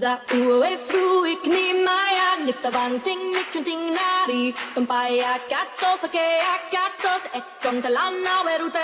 Za ue fruik ni maya nifta vanting ni kunting nari Tumpaya katos ake akatos e kontalana weruta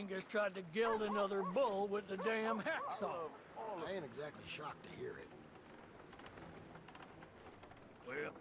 Angus tried to gild another bull with the damn hacksaw. I ain't exactly shocked to hear it. Well,